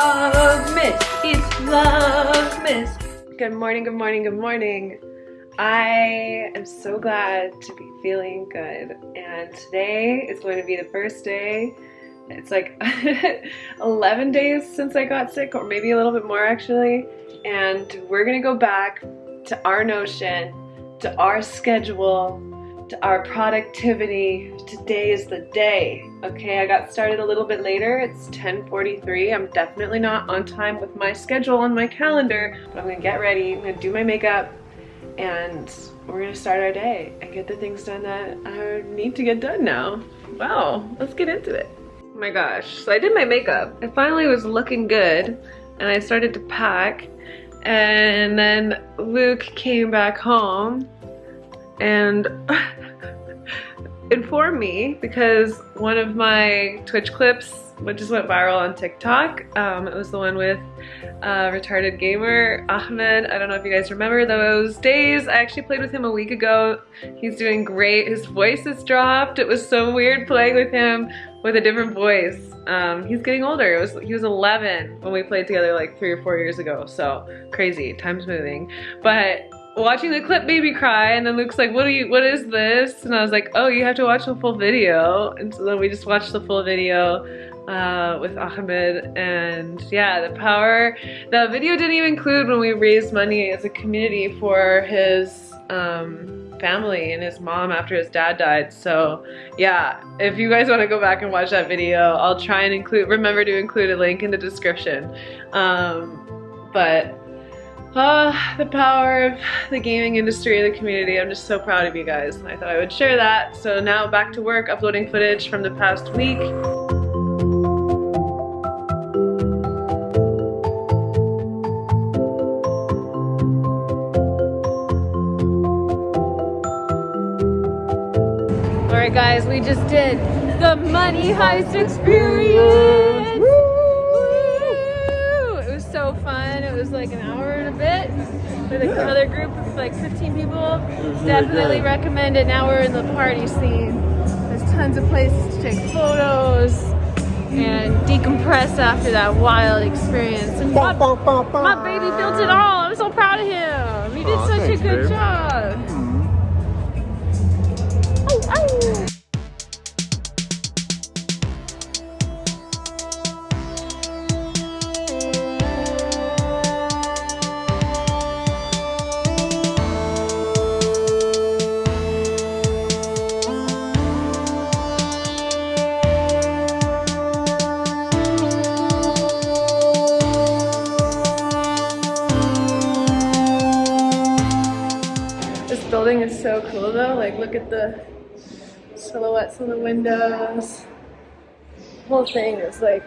Vlogmas. It's Vlogmas. Good morning, good morning, good morning. I am so glad to be feeling good. And today is going to be the first day. It's like 11 days since I got sick, or maybe a little bit more actually. And we're gonna go back to our notion, to our schedule, our productivity. Today is the day. Okay, I got started a little bit later. It's 10:43. I'm definitely not on time with my schedule on my calendar, but I'm gonna get ready. I'm gonna do my makeup and we're gonna start our day and get the things done that I need to get done now. Wow, let's get into it. Oh my gosh, so I did my makeup. I finally was looking good and I started to pack and then Luke came back home and informed me because one of my Twitch clips which just went viral on TikTok. Um, it was the one with uh, retarded gamer Ahmed. I don't know if you guys remember those days. I actually played with him a week ago. He's doing great. His voice has dropped. It was so weird playing with him with a different voice. Um, he's getting older. It was He was 11 when we played together like three or four years ago. So crazy, time's moving. But watching the clip made me cry and then Luke's like what are you what is this? And I was like oh you have to watch the full video. And so then we just watched the full video uh, with Ahmed and yeah the power the video didn't even include when we raised money as a community for his um, family and his mom after his dad died. So yeah if you guys want to go back and watch that video I'll try and include remember to include a link in the description. Um, but uh, the power of the gaming industry, and the community. I'm just so proud of you guys. I thought I would share that. So now back to work, uploading footage from the past week. Alright guys, we just did the Money Heist experience! Was like an hour and a bit with yeah. another group of like 15 people. Definitely really recommend it. Now we're in the party scene. There's tons of places to take photos and decompress after that wild experience. And my, my baby built it all. I'm so proud of him. He did oh, such thanks, a good babe. job. Building is so cool though. Like look at the silhouettes on the windows. The whole thing is like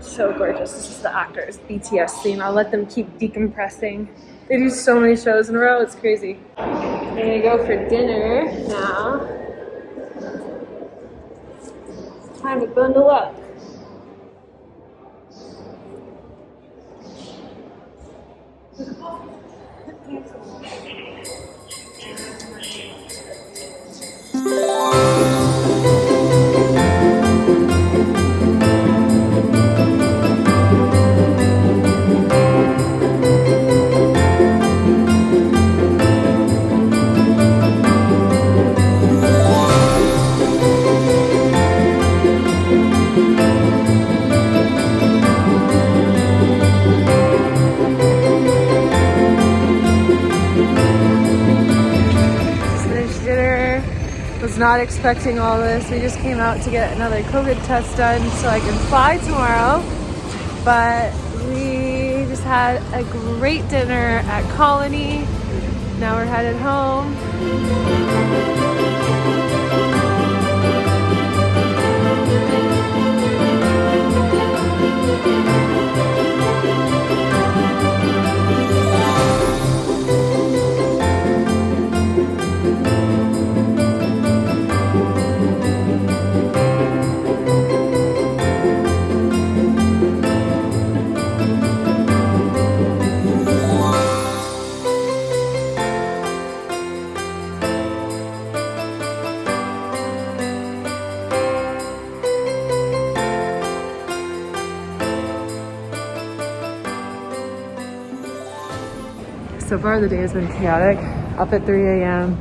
so gorgeous. This is the actors BTS scene. I'll let them keep decompressing. They do so many shows in a row, it's crazy. I'm gonna go for dinner now. Time to bundle up. not expecting all this. We just came out to get another COVID test done so I can fly tomorrow. But we just had a great dinner at Colony. Now we're headed home. So far the day has been chaotic. Up at 3 a.m.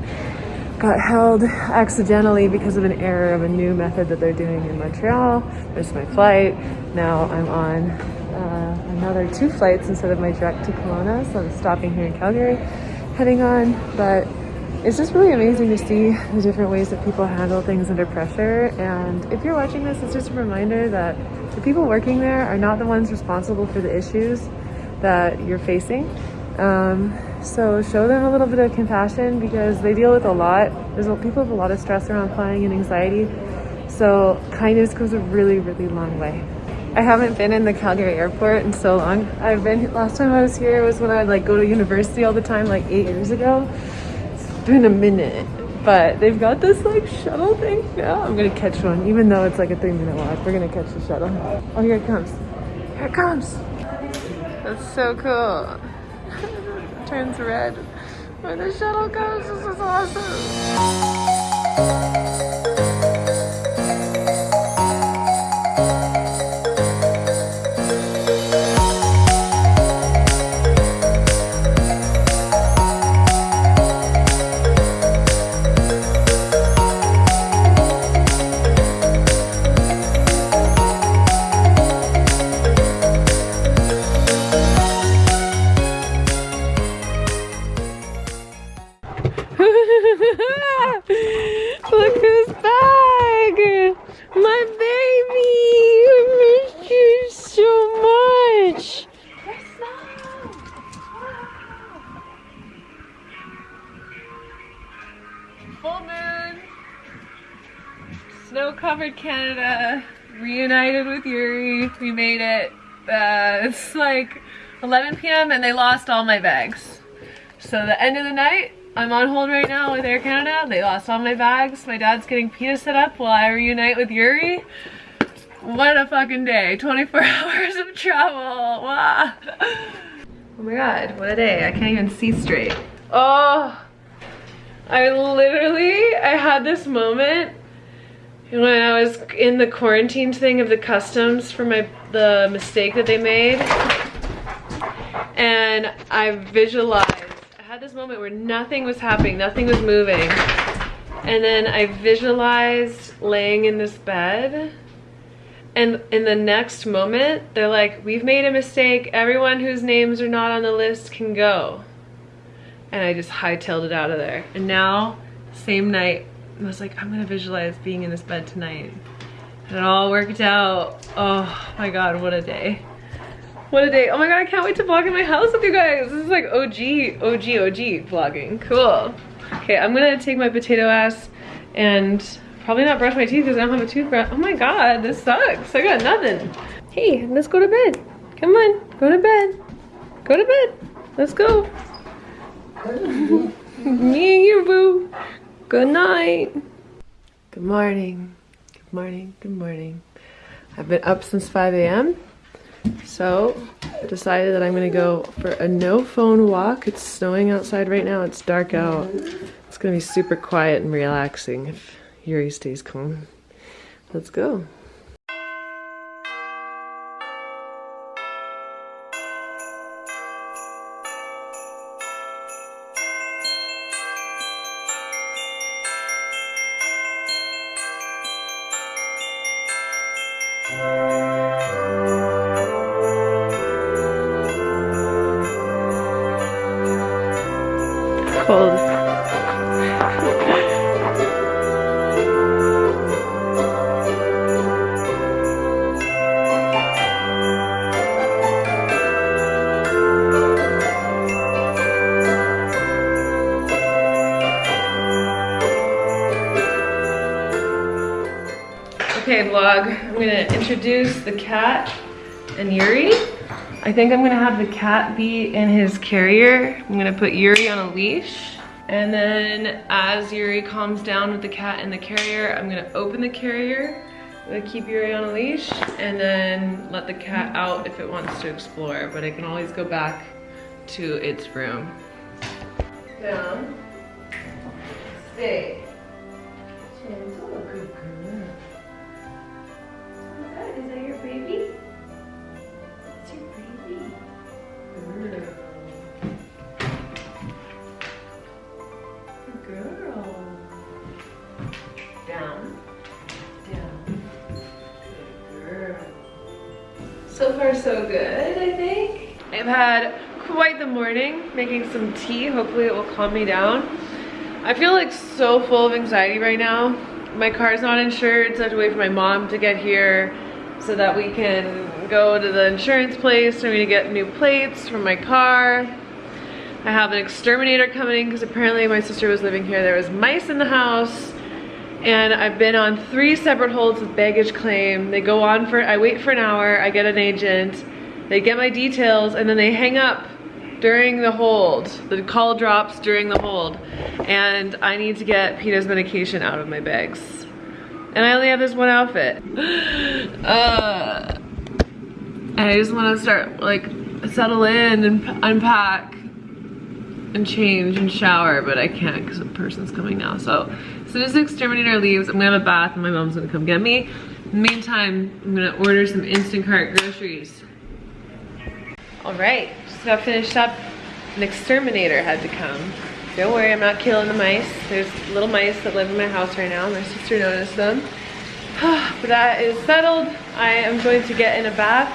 Got held accidentally because of an error of a new method that they're doing in Montreal. Missed my flight. Now I'm on uh, another two flights instead of my direct to Kelowna. So I'm stopping here in Calgary, heading on. But it's just really amazing to see the different ways that people handle things under pressure. And if you're watching this, it's just a reminder that the people working there are not the ones responsible for the issues that you're facing. Um, so show them a little bit of compassion because they deal with a lot. There's a, people have a lot of stress around flying and anxiety. So kindness goes a really, really long way. I haven't been in the Calgary airport in so long. I've been, last time I was here was when I'd like go to university all the time, like eight years ago It's been a minute but they've got this like shuttle thing now i'm gonna catch one even though it's like a three minute walk we're gonna catch the shuttle oh here it comes here it comes that's so cool turns red. When the shuttle comes this is awesome snow-covered Canada, reunited with Yuri. We made it. Uh, it's like 11 p.m. and they lost all my bags. So the end of the night, I'm on hold right now with Air Canada. They lost all my bags. My dad's getting pita set up while I reunite with Yuri. What a fucking day. 24 hours of travel. Wow. Oh my god, what a day. I can't even see straight. Oh, I literally, I had this moment when I was in the quarantine thing of the customs for my the mistake that they made. And I visualized I had this moment where nothing was happening nothing was moving. And then I visualized laying in this bed. And in the next moment they're like we've made a mistake. Everyone whose names are not on the list can go. And I just hightailed it out of there. And now same night I was like, I'm gonna visualize being in this bed tonight. And it all worked out. Oh my God, what a day. What a day. Oh my God, I can't wait to vlog in my house with you guys. This is like OG, OG, OG vlogging. Cool. Okay, I'm gonna take my potato ass and probably not brush my teeth because I don't have a toothbrush. Oh my God, this sucks. I got nothing. Hey, let's go to bed. Come on, go to bed. Go to bed. Let's go. Me and you, boo. Good night. Good morning. Good morning. Good morning. I've been up since 5 a.m. So I decided that I'm gonna go for a no phone walk. It's snowing outside right now. It's dark out. It's gonna be super quiet and relaxing if Yuri stays calm. Let's go. Cold. Okay vlog, I'm gonna introduce the cat and Yuri. I think I'm gonna have the cat be in his carrier. I'm gonna put Yuri on a leash. And then as Yuri calms down with the cat in the carrier, I'm gonna open the carrier. Keep Yuri on a leash and then let the cat out if it wants to explore. But it can always go back to its room. Down. Stay. So so good, I think. I've had quite the morning making some tea. Hopefully it will calm me down. I feel like so full of anxiety right now. My car's not insured, so I have to wait for my mom to get here so that we can go to the insurance place for me to get new plates for my car. I have an exterminator coming because apparently my sister was living here. There was mice in the house and I've been on three separate holds with baggage claim. They go on for, I wait for an hour, I get an agent, they get my details and then they hang up during the hold. The call drops during the hold. And I need to get PETA's medication out of my bags. And I only have this one outfit. Uh, and I just want to start like settle in and unpack and change and shower, but I can't because the person's coming now. So soon as the exterminator leaves, I'm gonna have a bath and my mom's gonna come get me. In the meantime, I'm gonna order some Instacart groceries. All right, just got finished up. An exterminator had to come. Don't worry, I'm not killing the mice. There's little mice that live in my house right now. My sister noticed them. but that is settled. I am going to get in a bath.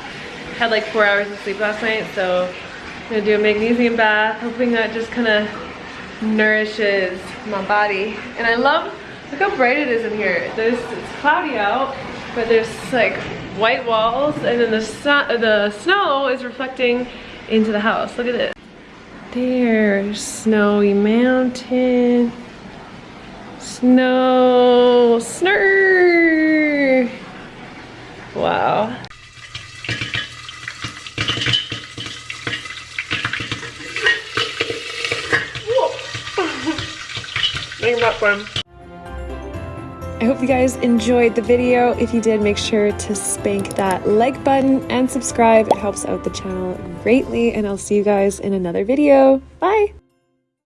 Had like four hours of sleep last night, so I'm gonna do a magnesium bath, hoping that just kind of nourishes my body. And I love, look how bright it is in here. There's, it's cloudy out, but there's like white walls and then the, sun, the snow is reflecting into the house. Look at this. There's snowy mountain. Snow, snur. Wow. I hope you guys enjoyed the video. If you did, make sure to spank that like button and subscribe. It helps out the channel greatly, and I'll see you guys in another video. Bye!